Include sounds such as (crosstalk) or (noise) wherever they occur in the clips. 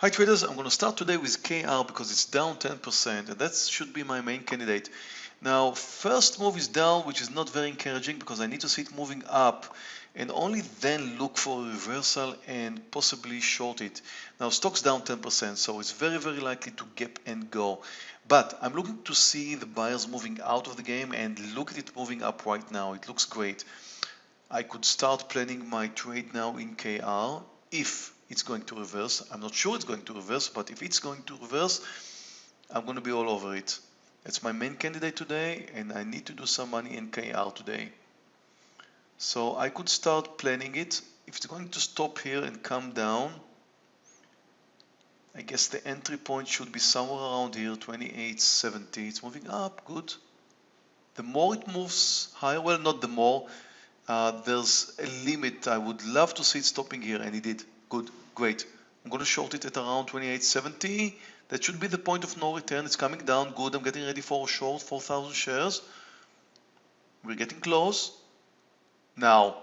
Hi traders, I'm going to start today with KR because it's down 10% and that should be my main candidate. Now first move is down which is not very encouraging because I need to see it moving up and only then look for a reversal and possibly short it. Now stock's down 10% so it's very very likely to gap and go. But I'm looking to see the buyers moving out of the game and look at it moving up right now. It looks great. I could start planning my trade now in KR if it's going to reverse. I'm not sure it's going to reverse, but if it's going to reverse, I'm going to be all over it. It's my main candidate today, and I need to do some money in KR today. So I could start planning it. If it's going to stop here and come down, I guess the entry point should be somewhere around here, 28.70. It's moving up, good. The more it moves higher, well, not the more, uh, there's a limit. I would love to see it stopping here, and it did. Good, great. I'm going to short it at around 28.70. That should be the point of no return. It's coming down. Good. I'm getting ready for a short 4,000 shares. We're getting close. Now,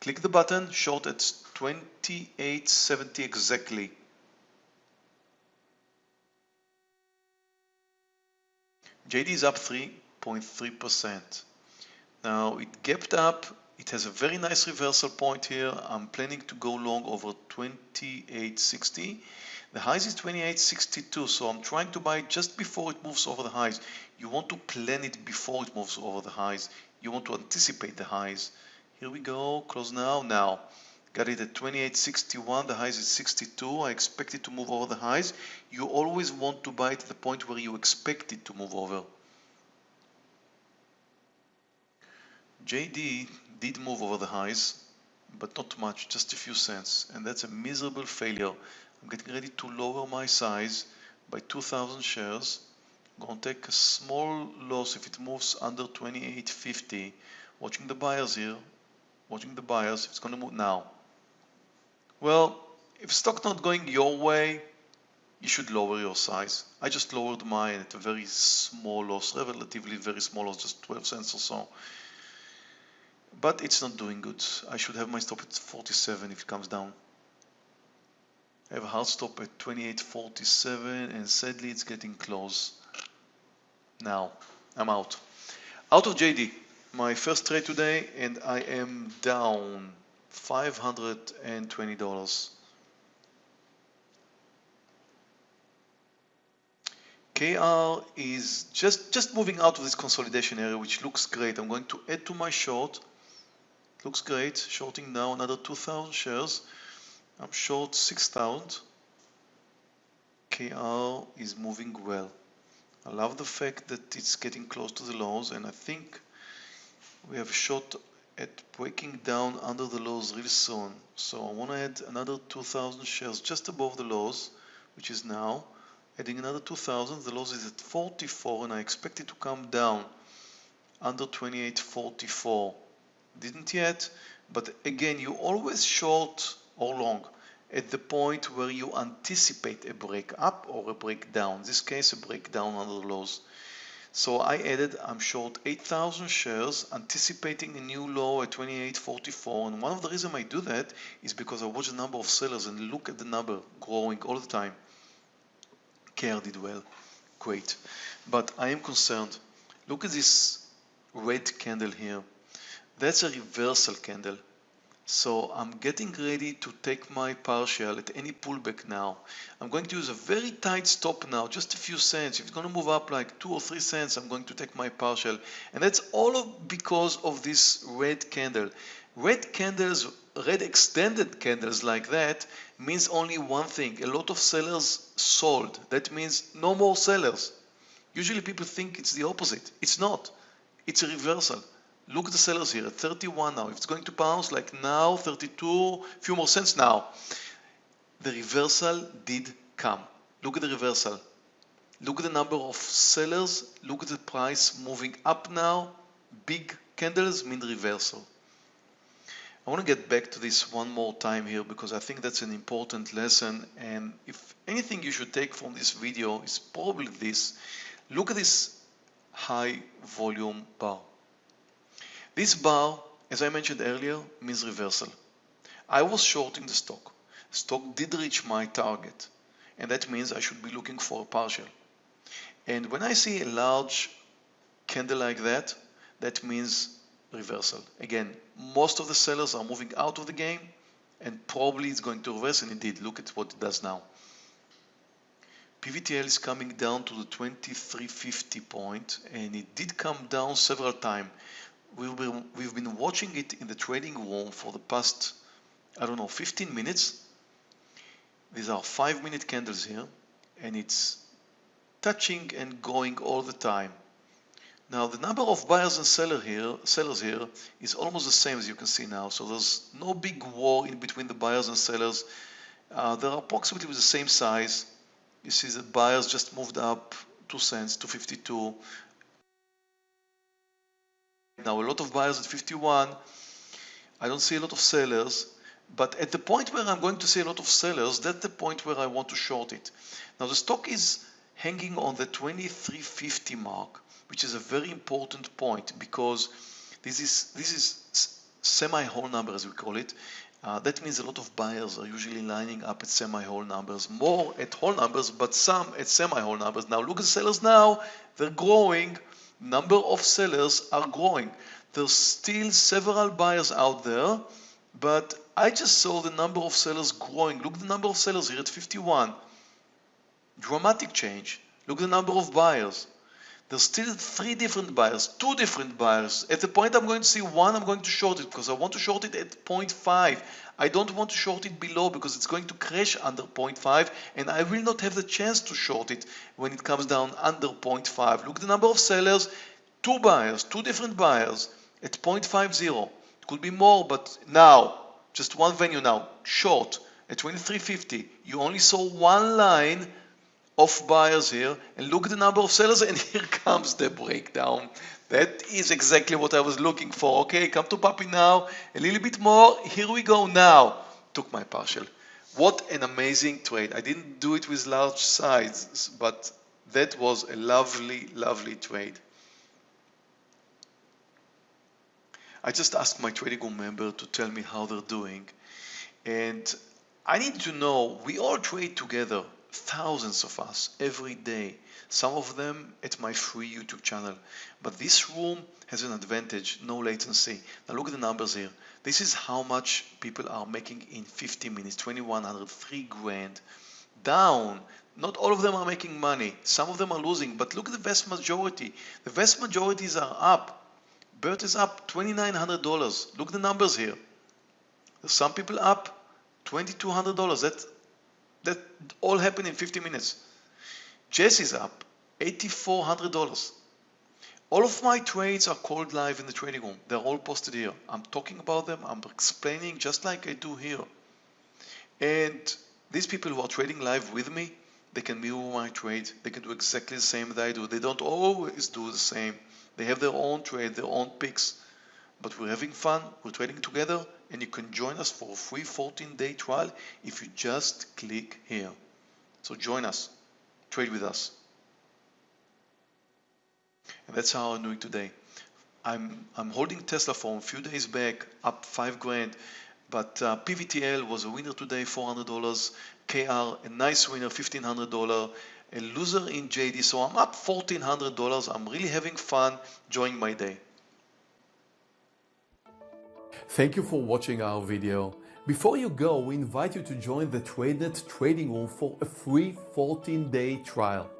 click the button, short at 28.70 exactly. JD is up 3.3%. Now it gapped up it has a very nice reversal point here. I'm planning to go long over 28.60. The highs is 28.62, so I'm trying to buy just before it moves over the highs. You want to plan it before it moves over the highs. You want to anticipate the highs. Here we go, close now, now. Got it at 28.61, the highs is 62. I expect it to move over the highs. You always want to buy at the point where you expect it to move over. JD did move over the highs, but not much, just a few cents, and that's a miserable failure. I'm getting ready to lower my size by 2,000 shares. I'm going to take a small loss if it moves under 28.50. Watching the buyers here, watching the buyers, it's going to move now. Well, if stock not going your way, you should lower your size. I just lowered mine at a very small loss, relatively very small loss, just 12 cents or so but it's not doing good. I should have my stop at 47 if it comes down. I have a hard stop at 28.47 and sadly it's getting close. Now, I'm out. Out of JD, my first trade today and I am down $520. KR is just, just moving out of this consolidation area, which looks great. I'm going to add to my short looks great shorting now another 2000 shares. I'm short 6000 KR is moving well. I love the fact that it's getting close to the lows and I think we have a shot at breaking down under the lows really soon. So I want to add another 2000 shares just above the lows which is now. Adding another 2000 the lows is at 44 and I expect it to come down under 2844 didn't yet but again you always short or long at the point where you anticipate a break up or a breakdown. In this case a breakdown under the lows so I added I'm short 8,000 shares anticipating a new low at 28.44 and one of the reasons I do that is because I watch the number of sellers and look at the number growing all the time. KR did well. Great. But I am concerned. Look at this red candle here that's a reversal candle. So I'm getting ready to take my partial at any pullback now. I'm going to use a very tight stop now, just a few cents. If it's going to move up like two or three cents, I'm going to take my partial. And that's all of because of this red candle. Red candles, red extended candles like that means only one thing. A lot of sellers sold. That means no more sellers. Usually people think it's the opposite. It's not. It's a reversal. Look at the sellers here at 31 now. If it's going to bounce like now, 32, few more cents now. The reversal did come. Look at the reversal. Look at the number of sellers. Look at the price moving up now. Big candles mean reversal. I want to get back to this one more time here because I think that's an important lesson and if anything you should take from this video is probably this. Look at this high volume bar. This bar, as I mentioned earlier, means reversal. I was shorting the stock. stock did reach my target and that means I should be looking for a partial. And when I see a large candle like that, that means reversal. Again, most of the sellers are moving out of the game and probably it's going to reverse and indeed look at what it does now. PVTL is coming down to the 2350 point and it did come down several times. We've been, we've been watching it in the trading room for the past, I don't know, 15 minutes. These are five minute candles here and it's touching and going all the time. Now the number of buyers and seller here, sellers here is almost the same as you can see now. So there's no big war in between the buyers and sellers. Uh, they're approximately the same size. You see the buyers just moved up 2 cents to 52. Now a lot of buyers at 51. I don't see a lot of sellers. But at the point where I'm going to see a lot of sellers, that's the point where I want to short it. Now the stock is hanging on the 2350 mark, which is a very important point because this is this is semi-whole number as we call it. Uh, that means a lot of buyers are usually lining up at semi-whole numbers, more at whole numbers, but some at semi-whole numbers. Now look at the sellers now, they're growing, number of sellers are growing. There's still several buyers out there, but I just saw the number of sellers growing. Look the number of sellers here at 51. Dramatic change. Look the number of buyers. There's still three different buyers, two different buyers. At the point I'm going to see one, I'm going to short it because I want to short it at 0.5. I don't want to short it below because it's going to crash under 0.5 and I will not have the chance to short it when it comes down under 0.5. Look the number of sellers, two buyers, two different buyers at 0.50. It could be more, but now, just one venue now, short at 2350. You only saw one line of buyers here and look at the number of sellers and (laughs) here comes the breakdown. That is exactly what I was looking for. Okay, come to Puppy now. A little bit more. Here we go now. Took my partial. What an amazing trade. I didn't do it with large size, but that was a lovely, lovely trade. I just asked my trading room member to tell me how they're doing. And I need to know, we all trade together thousands of us every day. Some of them at my free YouTube channel. But this room has an advantage no latency. Now look at the numbers here. This is how much people are making in 50 minutes 2103 grand. Down not all of them are making money. Some of them are losing. But look at the vast majority. The vast majorities are up. BERT is up $2,900 look at the numbers here. There's some people up $2,200 that that all happened in 50 minutes. Jess is up $8,400. All of my trades are called live in the trading room. They're all posted here. I'm talking about them. I'm explaining just like I do here. And these people who are trading live with me, they can mirror my trade. They can do exactly the same that I do. They don't always do the same. They have their own trade, their own picks. But we're having fun. We're trading together and you can join us for a free 14 day trial if you just click here. So join us, trade with us. And that's how I'm doing today. I'm, I'm holding Tesla for a few days back, up five grand, but uh, PVTL was a winner today, $400, KR, a nice winner, $1,500, a loser in JD, so I'm up $1,400. I'm really having fun, enjoying my day. Thank you for watching our video. Before you go, we invite you to join the TradeNet trading room for a free 14-day trial.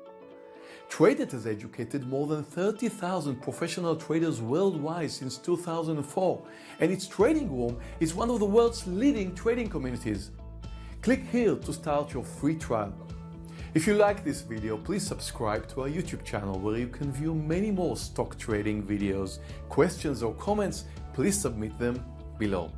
TradeNet has educated more than 30,000 professional traders worldwide since 2004, and its trading room is one of the world's leading trading communities. Click here to start your free trial. If you like this video, please subscribe to our YouTube channel where you can view many more stock trading videos. Questions or comments, please submit them below.